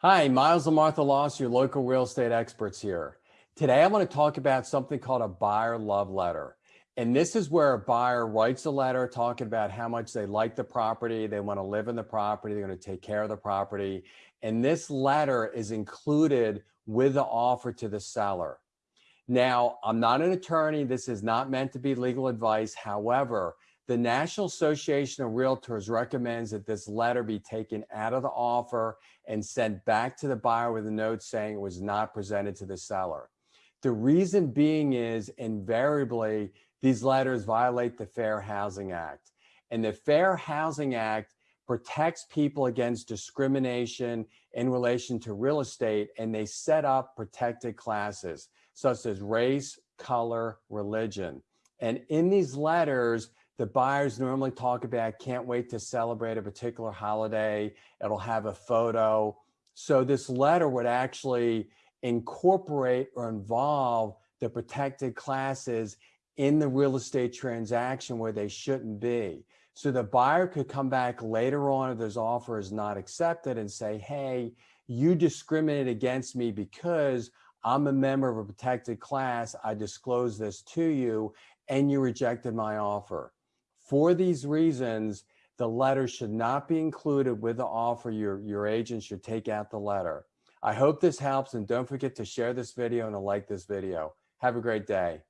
Hi, Miles and Martha Loss, your local real estate experts here. Today, I want to talk about something called a buyer love letter. And this is where a buyer writes a letter talking about how much they like the property, they want to live in the property, they're going to take care of the property. And this letter is included with the offer to the seller. Now, I'm not an attorney. This is not meant to be legal advice. However, the National Association of Realtors recommends that this letter be taken out of the offer and sent back to the buyer with a note saying it was not presented to the seller. The reason being is invariably these letters violate the Fair Housing Act. And the Fair Housing Act protects people against discrimination in relation to real estate and they set up protected classes such as race, color, religion. And in these letters, the buyers normally talk about can't wait to celebrate a particular holiday. It'll have a photo. So this letter would actually incorporate or involve the protected classes in the real estate transaction where they shouldn't be. So the buyer could come back later on if this offer is not accepted and say, hey, you discriminate against me because I'm a member of a protected class. I disclosed this to you and you rejected my offer. For these reasons, the letter should not be included with the offer. Your, your agent should take out the letter. I hope this helps and don't forget to share this video and to like this video. Have a great day.